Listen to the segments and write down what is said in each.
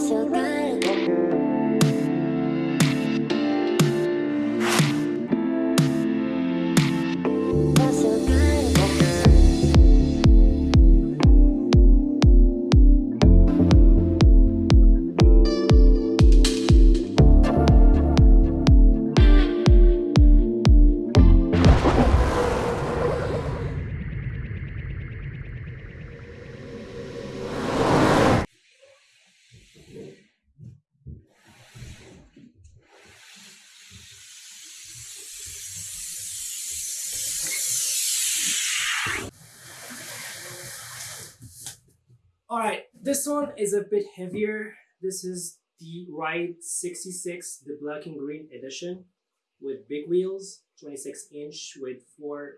so Alright, this one is a bit heavier. This is the Ride 66, the black and green edition with big wheels, 26 inch with 4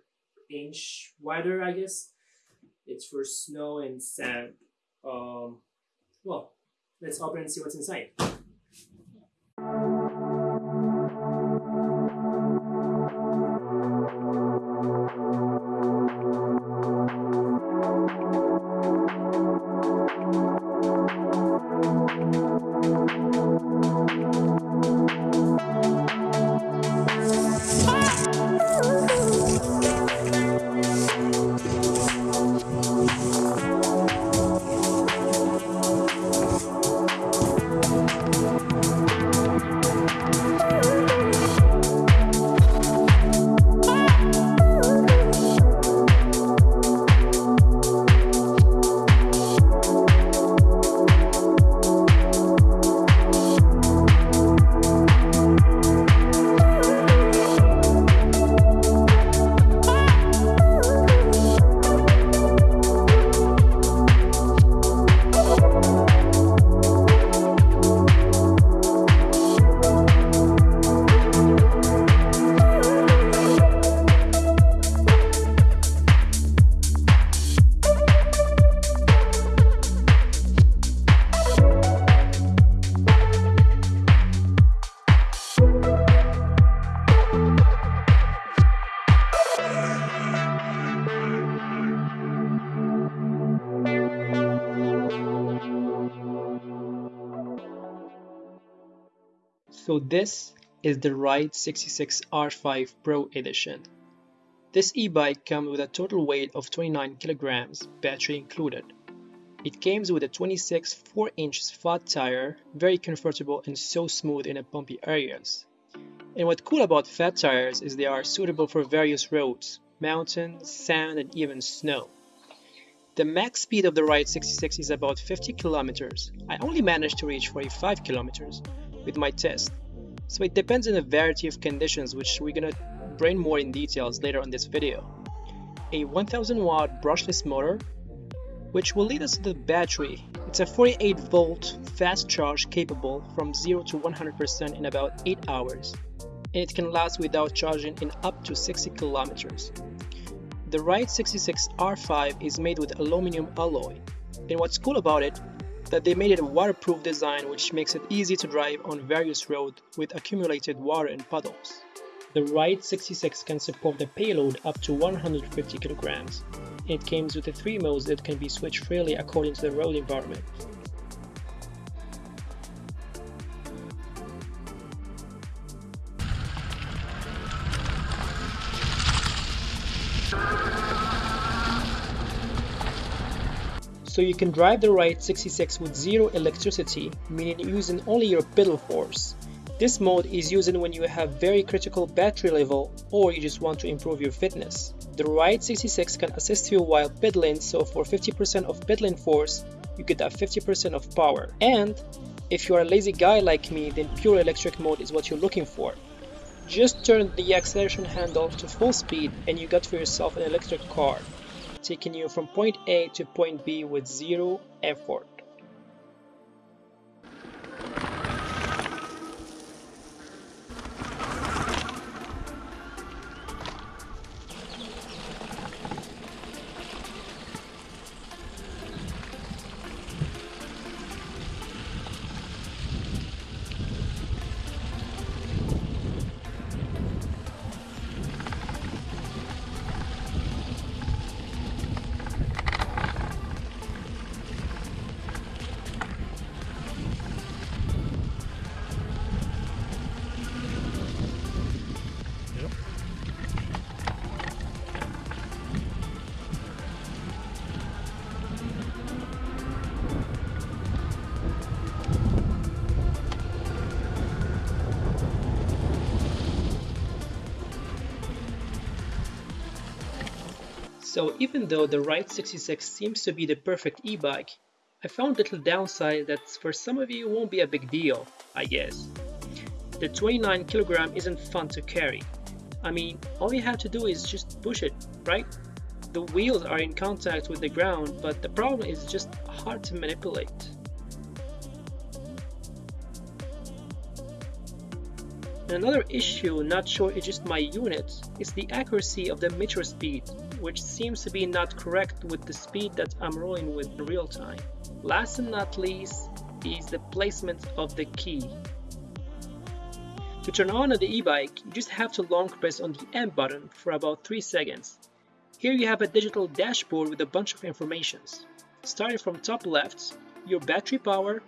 inch wider, I guess. It's for snow and sand. Um, well, let's open and see what's inside. So this is the Ride 66 R5 Pro Edition. This e-bike comes with a total weight of 29 kilograms, battery included. It comes with a 26 4-inch flat tire, very comfortable and so smooth in the bumpy areas. And what's cool about fat tires is they are suitable for various roads, mountains, sand and even snow. The max speed of the Ride 66 is about 50 kilometers. I only managed to reach 45 kilometers with my test. So it depends on a variety of conditions which we're gonna bring more in details later on this video. A 1000 watt brushless motor which will lead us to the battery. It's a 48 volt fast charge capable from 0 to 100% in about 8 hours and it can last without charging in up to 60 kilometers. The Ride 66 R5 is made with aluminum alloy and what's cool about it that they made it a waterproof design which makes it easy to drive on various roads with accumulated water and puddles. The Ride 66 can support the payload up to 150 kilograms. It comes with the three modes that can be switched freely according to the road environment. So you can drive the Ride 66 with zero electricity, meaning using only your pedal force. This mode is used when you have very critical battery level or you just want to improve your fitness. The Ride 66 can assist you while pedaling so for 50% of pedaling force you get that 50% of power. And if you are a lazy guy like me then pure electric mode is what you're looking for. Just turn the acceleration handle to full speed and you got for yourself an electric car taking you from point A to point B with zero effort. So even though the Ride 66 seems to be the perfect e-bike, I found little downside that for some of you won't be a big deal, I guess. The 29 kg isn't fun to carry. I mean, all you have to do is just push it, right? The wheels are in contact with the ground, but the problem is just hard to manipulate. Another issue, not sure it's just my unit, is the accuracy of the meter speed, which seems to be not correct with the speed that I'm rolling with in real time. Last and not least is the placement of the key. To turn on the e-bike, you just have to long press on the M button for about 3 seconds. Here you have a digital dashboard with a bunch of informations. Starting from top left, your battery power,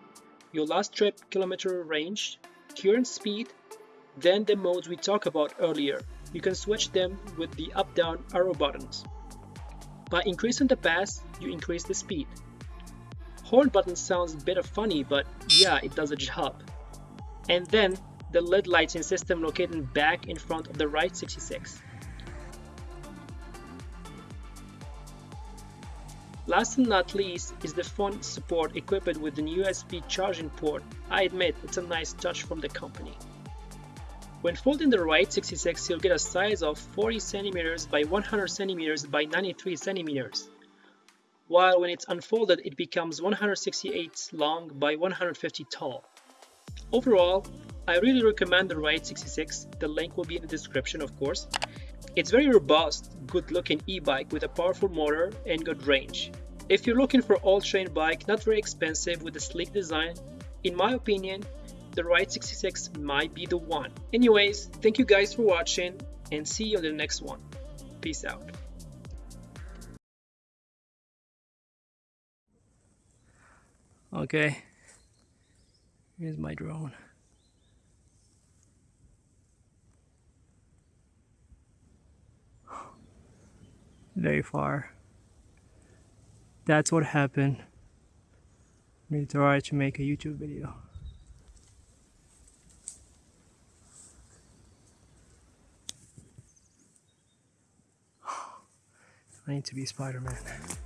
your last trip kilometer range, current speed, then the modes we talked about earlier, you can switch them with the up-down arrow buttons. By increasing the pass, you increase the speed. Horn button sounds a bit of funny, but yeah, it does a job. And then the LED lighting system located back in front of the Ride 66. Last and not least is the phone support equipped with an USB charging port. I admit it's a nice touch from the company. When folding the Ride 66, you'll get a size of 40 cm by 100 cm by 93 cm, while when it's unfolded it becomes 168 long by 150 tall. Overall, I really recommend the Ride 66, the link will be in the description of course. It's very robust, good looking e-bike with a powerful motor and good range. If you're looking for all-terrain bike, not very expensive with a sleek design, in my opinion, the Ride 66 might be the one. Anyways, thank you guys for watching and see you on the next one. Peace out. Okay, here's my drone. Very far. That's what happened. Me try to make a YouTube video. I need to be Spider-Man.